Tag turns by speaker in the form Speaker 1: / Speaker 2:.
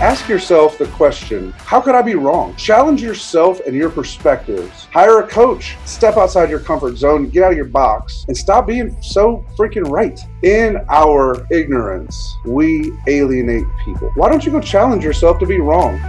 Speaker 1: Ask yourself the question, how could I be wrong? Challenge yourself and your perspectives. Hire a coach. Step outside your comfort zone, get out of your box, and stop being so freaking right. In our ignorance, we alienate people. Why don't you go challenge yourself to be wrong?